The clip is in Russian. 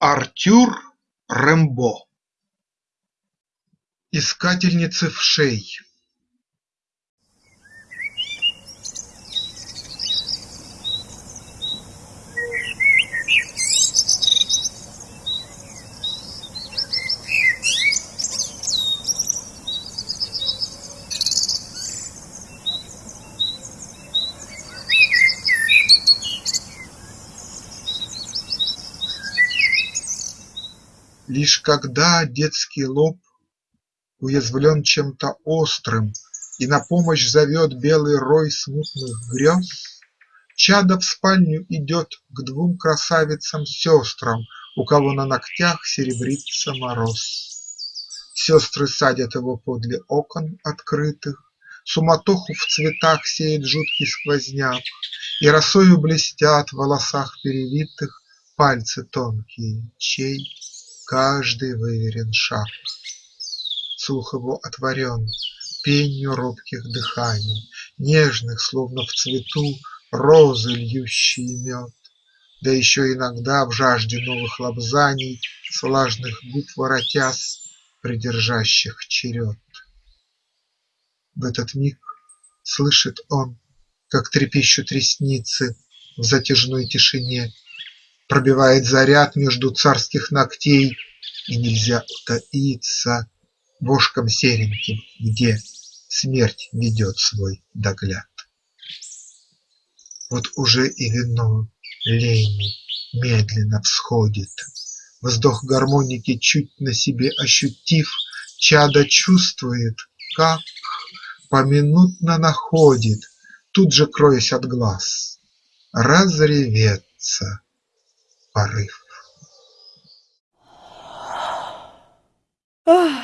Артюр Рембо Искательницы вшей Лишь когда детский лоб Уязвлен чем-то острым И на помощь зовет белый рой смутных грез, Чадо в спальню идет к двум красавицам-сестрам, У кого на ногтях серебрится мороз. Сестры садят его подле окон открытых, Суматоху в цветах сеет жуткий сквозняк, И росою блестят в волосах перевитых Пальцы тонкие, чей каждый выверен шаг. Слух его отворен пенью робких дыханий, Нежных, словно в цвету розы, льющие мед, Да еще иногда в жажде новых лобзаний С влажных губ воротясь, придержащих черед. В этот миг слышит он, как трепещут ресницы В затяжной тишине, Пробивает заряд между царских ногтей, И нельзя утаиться Вошком сереньким, где Смерть ведет свой догляд. Вот уже и вино лени медленно всходит, Вздох гармоники чуть на себе ощутив, Чадо чувствует, как поминутно находит, Тут же кроясь от глаз, разреветься para arriba. Oh.